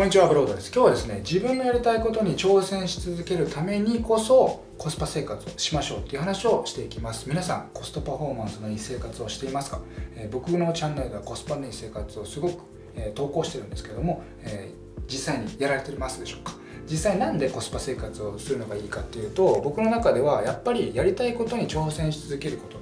こんにちは、ブロードです。今日はですね、自分のやりたいことに挑戦し続けるためにこそコスパ生活をしましょうっていう話をしていきます。皆さん、コストパフォーマンスのいい生活をしていますか、えー、僕のチャンネルではコスパのいい生活をすごく、えー、投稿してるんですけども、えー、実際にやられてますでしょうか？実際なんでコスパ生活をするのがいいかっていうと僕の中ではやっぱりやりたいことに挑戦し続けること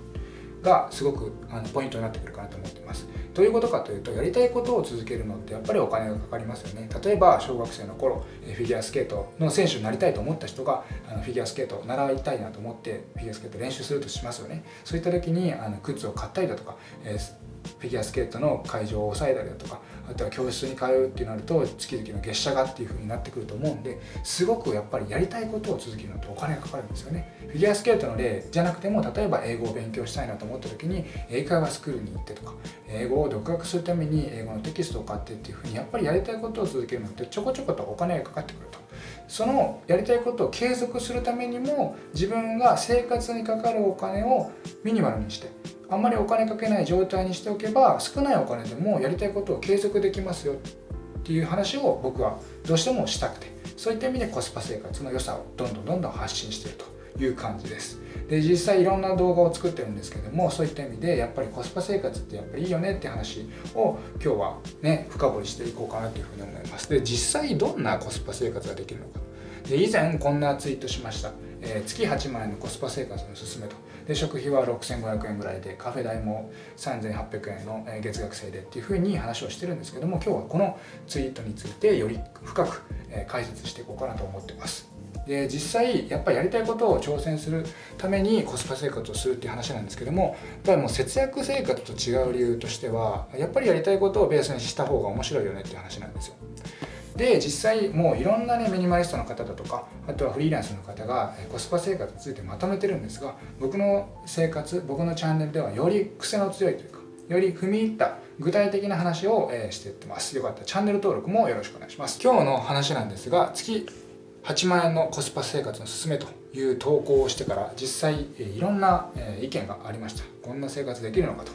がすごくあのポイントになってくるかなと思っていますどういうことかというとやりたいことを続けるのってやっぱりお金がかかりますよね。例えば小学生の頃フィギュアスケートの選手になりたいと思った人があのフィギュアスケートを習いたいなと思ってフィギュアスケート練習するとしますよね。そういった時にあの靴を買ったりだとか、えーフィギュアスケートの会場を抑えたりだとかあとは教室に通うってなると月々の月謝がっていう風になってくると思うんですごくやっぱりやりたいことを続けるのってお金がかかるんですよね。フィギュアスケートの例じゃなくても例えば英語を勉強したいなと思った時に英会話スクールに行ってとか英語を独学するために英語のテキストを買ってっていう風にやっぱりやりたいことを続けるのってちょこちょことお金がかかってくると。そのやりたいことを継続するためにも自分が生活にかかるお金をミニマルにしてあんまりお金かけない状態にしておけば少ないお金でもやりたいことを継続できますよっていう話を僕はどうしてもしたくてそういった意味でコスパ生活の良さをどんどんどんどん発信してるという感じです。で実際いろんな動画を作ってるんですけどもそういった意味でやっぱりコスパ生活ってやっぱりいいよねって話を今日はね深掘りしていこうかなというふうに思います。で実際どんなコスパ生活ができるのか。で以前こんなツイートしました。えー、月8万円のコスパ生活の勧めと。で食費は6500円ぐらいでカフェ代も3800円の月額制でっていうふうに話をしてるんですけども今日はこのツイートについてより深く解説していこうかなと思ってます。で実際やっぱりやりたいことを挑戦するためにコスパ生活をするっていう話なんですけどもやっぱりもう節約生活と違う理由としてはやっぱりやりたいことをベースにした方が面白いよねっていう話なんですよ。で実際もういろんなねミニマリストの方だとかあとはフリーランスの方がコスパ生活についてまとめてるんですが僕の生活僕のチャンネルではより癖の強いというかより踏み入った具体的な話を、えしていってます。よかった。らチャンネル登録もよろしくお願いします。今日の話なんですが月8万円のコスパ生活のすすめという投稿をしてから実際いろんな意見がありました。こんな生活できるのかと。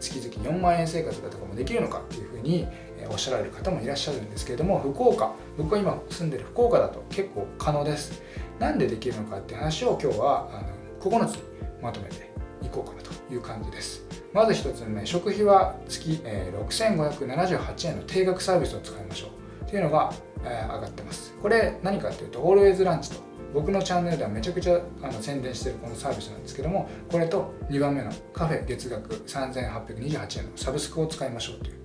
月々4万円生活だとかもできるのかっていうふうにおっしゃられる方もいらっしゃるんですけれども福岡僕が今住んでる福岡だと結構可能です。なんでできるのかって話を今日はあの9つにまとめていこうかなという感じです。まず1つ目食費は月、え6578円の定額サービスを使いましょう。っていうのが、え上がってます。これ何かっていうと Always ランチと僕のチャンネルではめちゃくちゃあの宣伝してるこのサービスなんですけどもこれと2番目のカフェ月額3828円のサブスクを使いましょうという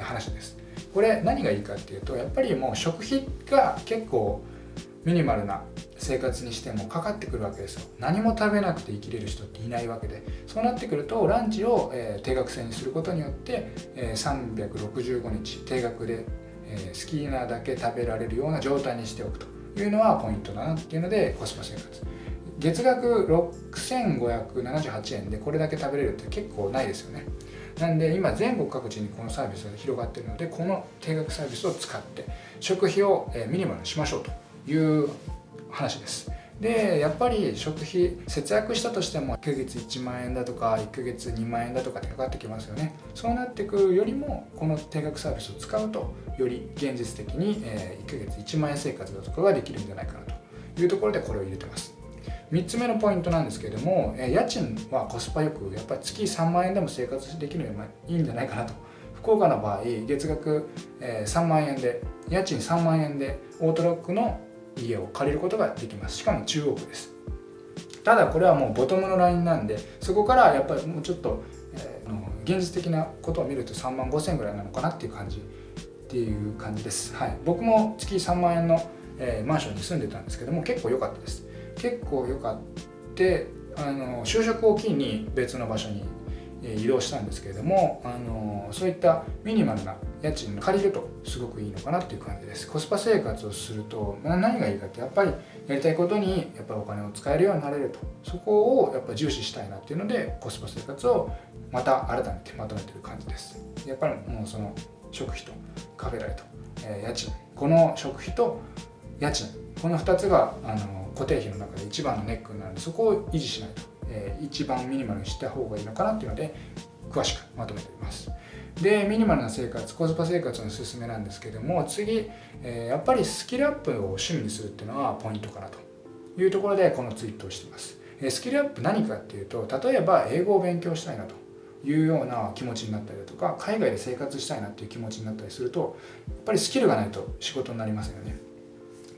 話です。これ何がいいかっていうとやっぱりもう食費が結構ミニマルな生活にしてもかかってくるわけですよ。何も食べなくて生きれる人っていないわけで。そうなってくるとランチを、え、定額制にすることによって、え、365日定額で、えー、好きなだけ食べられるような状態にしておくというのはポイントだなっていうのでコスパ生活。月額6578円でこれだけ食べれるって結構ないですよね。なんで今全国各地にこのサービスが広がってるのでこの定額サービスを使って食費をミニマルにしましょうという話です。でやっぱり食費節約したとしても1ヶ月1万円だとか1ヶ月2万円だとかってかかってきますよね。そうなってくるよりもこの定額サービスを使うとより現実的に1ヶ月1万円生活だとかができるんじゃないかなというところでこれを入れてます。3つ目のポイントなんですけれどもえ家賃はコスパよくやっぱり月3万円でも生活できるのがいいんじゃないかなと。福岡の場合月額え3万円で家賃3万円でオートロックの家を借りることができます。しかも中央区です。ただこれはもうボトムのラインなんでそこからやっぱりもうちょっと、えー、現実的なことを見ると3万5千円ぐらいなのかなっていう感じっていう感じです、はい、僕も月3万円の、えー、マンションに住んでたんですけども結構良かったです。結構良かってあの就職を機に別の場所に移動したんですけれどもあのそういったミニマルな家賃借りるとすごくいいのかなっていう感じです。コスパ生活をすると何がいいかってやっぱりやりたいことにやっぱりお金を使えるようになれると。そこをやっぱ重視したいなっていうのでコスパ生活をまた改めてまとめてる感じです。やっぱりもうその食費とカフェ代と、えー、家賃。この食費と家賃。この2つがあの固定費の中で一番のネックになるのでそこを維持しないと、えー、一番ミニマルにした方がいいのかなっていうので詳しくまとめています。でミニマルな生活コスパ生活のすすめなんですけども次、えー、やっぱりスキルアップを趣味にするっていうのはポイントかなというところでこのツイートをしています、え、スキルアップ何かっていうと例えば英語を勉強したいなというような気持ちになったりだとか海外で生活したいなっていう気持ちになったりするとやっぱりスキルがないと仕事になりませんよね。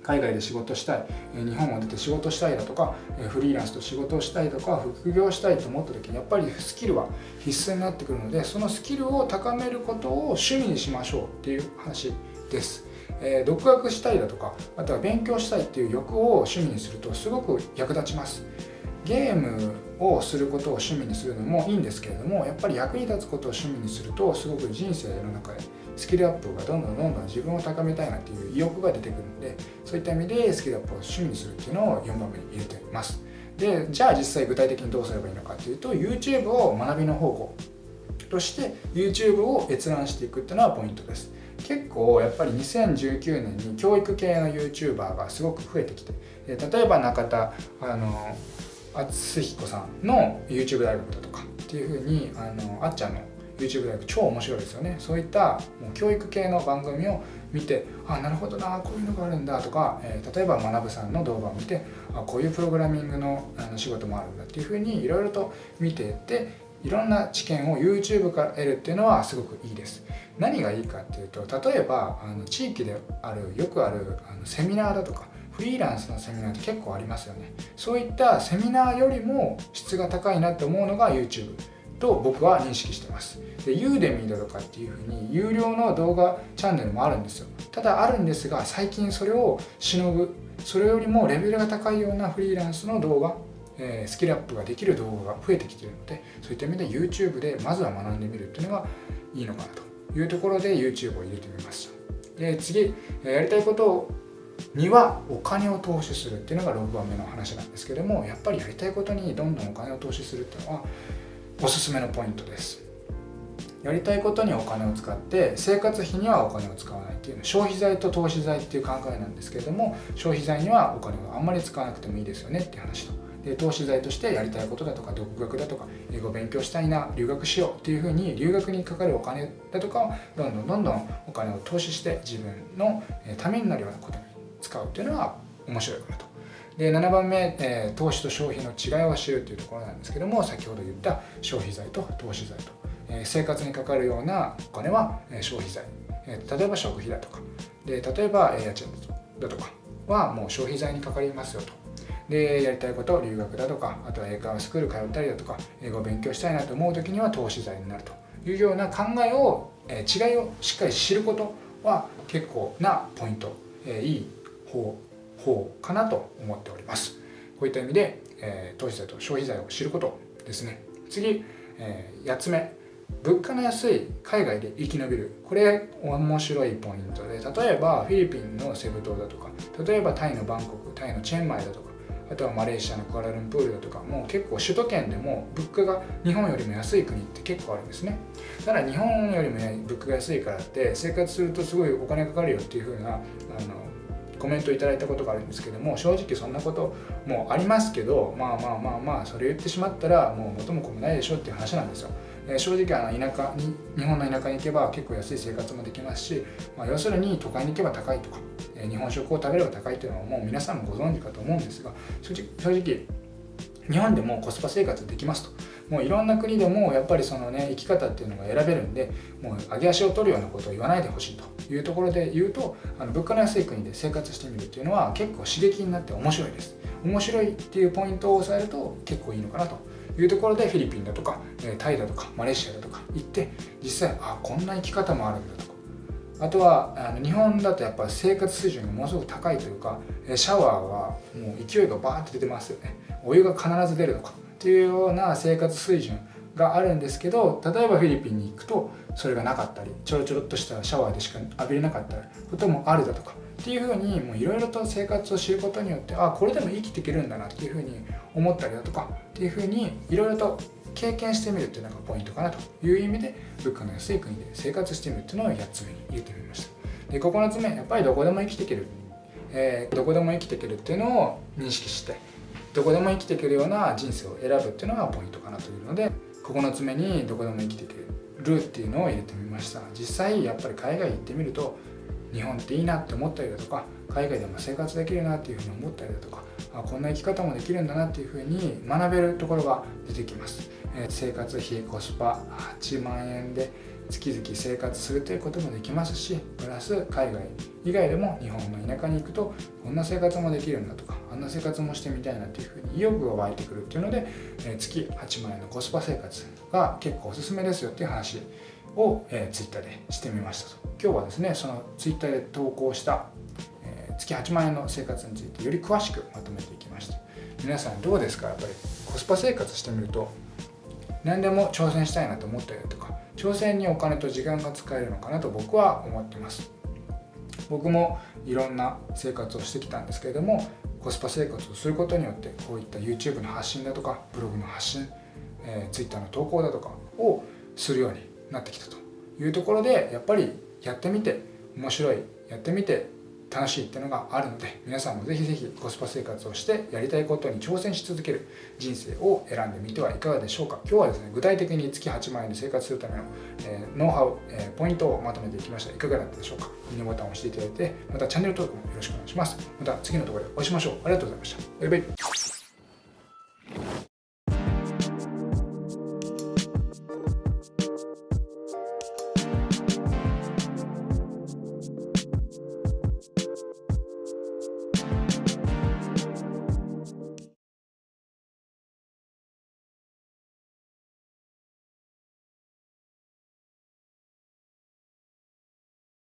海外で仕事したい日本を出て仕事したいだとかフリーランスと仕事をしたいとか副業したいと思った時にやっぱりスキルは必須になってくるのでそのスキルを高めることを趣味にしましょうっていう話です。え、独学したいだとかあとは勉強したいっていう欲を趣味にするとすごく役立ちますゲームをすることを趣味にするのもいいんですけれどもやっぱり役に立つことを趣味にするとすごく人生の中でスキルアップがどんどんどんどん自分を高めたいなっていう意欲が出てくるのでそういった意味でスキルアップを趣味にするっていうのを4番目に入れてます。でじゃあ実際具体的にどうすればいいのかっていうと YouTube を学びの方向として YouTube を閲覧していくっていうのはポイントです。結構やっぱり2019年に教育系の YouTuber がすごく増えてきて例えば中田あの敦彦さんの YouTube 大学だとかっていうふうにあのあっちゃんの YouTube 大学超面白いですよね。そういったもう教育系の番組を見てあなるほどなこういうのがあるんだとか、えー、例えば学さんの動画を見てあこういうプログラミングのあの仕事もあるんだっていうふうにいろいろと見ていっていろんな知見を YouTube から得るっていうのはすごくいいです。何がいいかっていうと例えばあの地域であるよくあるあのセミナーだとかフリーランスのセミナーって結構ありますよね。そういったセミナーよりも質が高いなって思うのが YouTube と僕は認識してます。でユーデミーだとかっていうふうに有料の動画チャンネルもあるんですよ。ただあるんですが最近それをしのぐそれよりもレベルが高いようなフリーランスの動画えスキルアップができる動画が増えてきてるのでそういった意味で YouTube でまずは学んでみるっていうのがいいのかなというところで YouTube を入れてみました。で次やりたいことにはお金を投資するっていうのが6番目の話なんですけどもやっぱりやりたいことにどんどんお金を投資するっていうのはおすすめのポイントですやりたいことにお金を使って生活費にはお金を使わないっていうの消費財と投資財っていう考えなんですけれども消費財にはお金をあんまり使わなくてもいいですよねっていう話とで投資財としてやりたいことだとか独学だとか英語勉強したいな留学しようっていうふうに留学にかかるお金だとかをどんどんどんどんお金を投資して自分のためになるようなことに使うっていうのは面白いかなと。で7番目、えー、投資と消費の違いを知るっていうところなんですけども先ほど言った消費財と投資財と、えー、生活にかかるようなお金は、えー、消費財、えー、例えば食費だとかで例えば、家賃だとかはもう消費財にかかりますよと。でやりたいこと留学だとかあとは英会話スクール通ったりだとか英語を勉強したいなと思う時には投資財になるというような考えを、えー、違いをしっかり知ることは結構なポイント、えー、いい方方かなと思っております。こういった意味で、えー、投資財と消費財を知ることですね。次、えー、8つ目。物価の安い海外で生き延びる。これ面白いポイントで例えばフィリピンのセブ島だとか例えばタイのバンコクタイのチェンマイだとかあとはマレーシアのクアラルンプールだとかもう結構首都圏でも物価が日本よりも安い国って結構あるんですね。ただ日本よりも物価が安いからって生活するとすごいお金かかるよっていう風なあのコメントいただいたことがあるんですけども正直そんなこともありますけどまあまあまあまあそれ言ってしまったらもう元も子もないでしょっていう話なんですよ。え正直あの田舎に日本の田舎に行けば結構安い生活もできますし、まあ、要するに都会に行けば高いとか、え日本食を食べれば高いというのはもう皆さんもご存知かと思うんですが正直正直日本でもコスパ生活できますと。もういろんな国でもやっぱりそのね生き方っていうのが選べるんでもう上げ足を取るようなことを言わないでほしいというところで言うとあの物価の安い国で生活してみるっていうのは結構刺激になって面白いです。面白いっていうポイントを押さえると結構いいのかなというところでフィリピンだとかタイだとかマレーシアだとか行って実際あこんな生き方もあるんだとか。あとはあの日本だとやっぱ生活水準がものすごく高いというかシャワーはもう勢いがバーって出てますよね。お湯が必ず出るのか。っていうような生活水準があるんですけど例えばフィリピンに行くとそれがなかったりちょろちょろっとしたシャワーでしか浴びれなかったこともあるだとかっていうふうにいろいろと生活を知ることによってあこれでも生きていけるんだなっていうふうに思ったりだとかっていうふうにいろいろと経験してみるっていうのがポイントかなという意味で物価の安い国で生活してみるっていうのを8つ目に入れてみました。で9つ目やっぱりどこでも生きていける、えー、どこでも生きていけるっていうのを認識してどこでも生きていけるような人生を選ぶっていうのがポイントかなというので9つ目にどこでも生きていけるっていうのを入れてみました。実際やっぱり海外行ってみると日本っていいなって思ったりだとか海外でも生活できるなっていうふうに思ったりだとかあこんな生き方もできるんだなっていうふうに学べるところが出てきます、えー、生活費コスパ8万円で月々生活するということもできますしプラス海外以外でも日本の田舎に行くとこんな生活もできるんだとかあんな生活もしてみたいなっていうふうに意欲が湧いてくるっていうので、え、月8万円のコスパ生活が結構おすすめですよっていう話を、えー、ツイッターでしてみましたと。今日はですねそのツイッターで投稿した、え、月8万円の生活についてより詳しくまとめていきました。皆さんどうですか？やっぱりコスパ生活してみると何でも挑戦したいなと思ったりとか挑戦にお金と時間が使えるのかなと僕は思ってます。僕もいろんな生活をしてきたんですけれどもコスパ生活をすることによってこういった YouTube の発信だとかブログの発信、えー、Twitter の投稿だとかをするようになってきたというところでやっぱりやってみて面白いやってみて楽しいっていうのがあるので皆さんもぜひぜひコスパ生活をしてやりたいことに挑戦し続ける人生を選んでみてはいかがでしょうか。今日はですね具体的に月8万円で生活するための、えー、ノウハウ、えー、ポイントをまとめていきました。いかがだったでしょうか。いいねボタンを押していただいてまたチャンネル登録もよろしくお願いします。また次の動画でお会いしましょう。ありがとうございました。バイバイ。